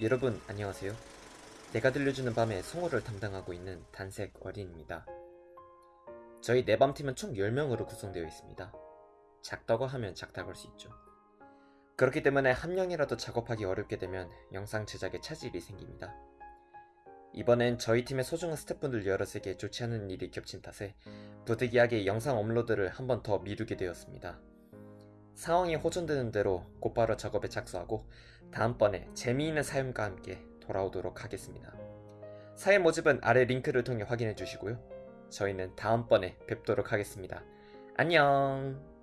여러분 안녕하세요. 내가 들려주는 밤에 성우를 담당하고 있는 단색 어린입니다. 저희 내밤팀은 총 10명으로 구성되어 있습니다. 작다고 하면 작다고 할 수 있죠. 그렇기 때문에 한 명이라도 작업하기 어렵게 되면 영상 제작에 차질이 생깁니다. 이번엔 저희 팀의 소중한 스태프분들 여럿에게 좋지 않은 일이 겹친 탓에 부득이하게 영상 업로드를 한 번 더 미루게 되었습니다. 상황이 호전되는 대로 곧바로 작업에 착수하고 다음번에 재미있는 사연과 함께 돌아오도록 하겠습니다. 사연 모집은 아래 링크를 통해 확인해 주시고요. 저희는 다음번에 뵙도록 하겠습니다. 안녕!